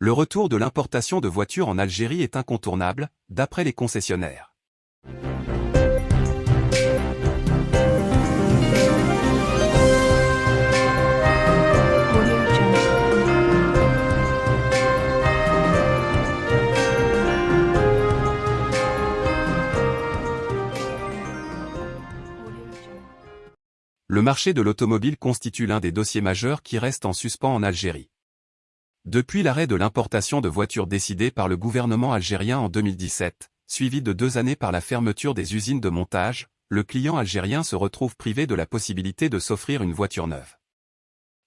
Le retour de l'importation de voitures en Algérie est incontournable, d'après les concessionnaires. Le marché de l'automobile constitue l'un des dossiers majeurs qui restent en suspens en Algérie. Depuis l'arrêt de l'importation de voitures décidé par le gouvernement algérien en 2017, suivi de deux années par la fermeture des usines de montage, le client algérien se retrouve privé de la possibilité de s'offrir une voiture neuve.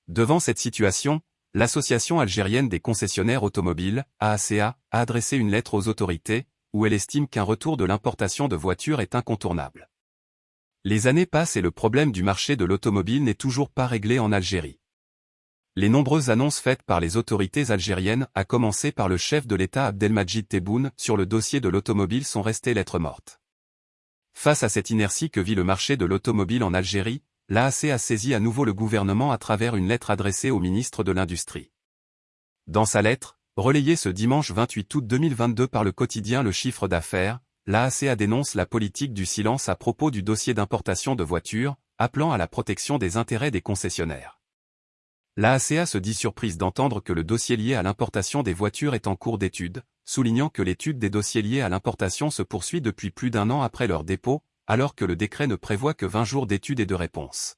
Devant cette situation, l'Association algérienne des concessionnaires automobiles, AACA, a adressé une lettre aux autorités, où elle estime qu'un retour de l'importation de voitures est incontournable. Les années passent et le problème du marché de l'automobile n'est toujours pas réglé en Algérie. Les nombreuses annonces faites par les autorités algériennes, à commencer par le chef de l'État Abdelmajid Tebboune, sur le dossier de l'automobile sont restées lettres mortes. Face à cette inertie que vit le marché de l'automobile en Algérie, l'AAC a saisi à nouveau le gouvernement à travers une lettre adressée au ministre de l'Industrie. Dans sa lettre, relayée ce dimanche 28 août 2022 par le quotidien Le Chiffre d'affaires, l'AACA dénonce la politique du silence à propos du dossier d'importation de voitures, appelant à la protection des intérêts des concessionnaires. L'AACA se dit surprise d'entendre que le dossier lié à l'importation des voitures est en cours d'étude, soulignant que l'étude des dossiers liés à l'importation se poursuit depuis plus d'un an après leur dépôt, alors que le décret ne prévoit que 20 jours d'études et de réponses.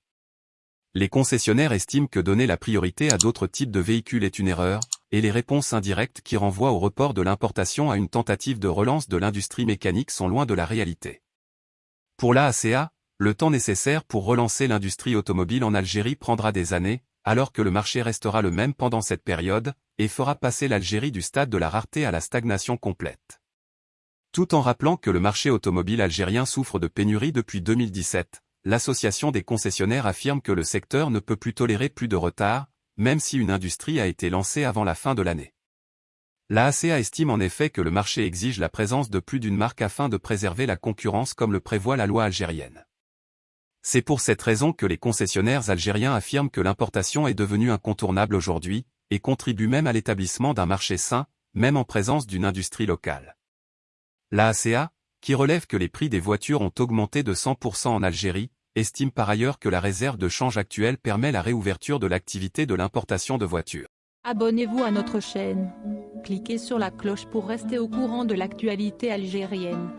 Les concessionnaires estiment que donner la priorité à d'autres types de véhicules est une erreur, et les réponses indirectes qui renvoient au report de l'importation à une tentative de relance de l'industrie mécanique sont loin de la réalité. Pour l'AACA, le temps nécessaire pour relancer l'industrie automobile en Algérie prendra des années, alors que le marché restera le même pendant cette période, et fera passer l'Algérie du stade de la rareté à la stagnation complète. Tout en rappelant que le marché automobile algérien souffre de pénurie depuis 2017, l'association des concessionnaires affirme que le secteur ne peut plus tolérer plus de retard, même si une industrie a été lancée avant la fin de l'année. La ACA estime en effet que le marché exige la présence de plus d'une marque afin de préserver la concurrence comme le prévoit la loi algérienne. C'est pour cette raison que les concessionnaires algériens affirment que l'importation est devenue incontournable aujourd'hui, et contribue même à l'établissement d'un marché sain, même en présence d'une industrie locale. La ACA, qui relève que les prix des voitures ont augmenté de 100% en Algérie, estime par ailleurs que la réserve de change actuelle permet la réouverture de l'activité de l'importation de voitures. Abonnez-vous à notre chaîne. Cliquez sur la cloche pour rester au courant de l'actualité algérienne.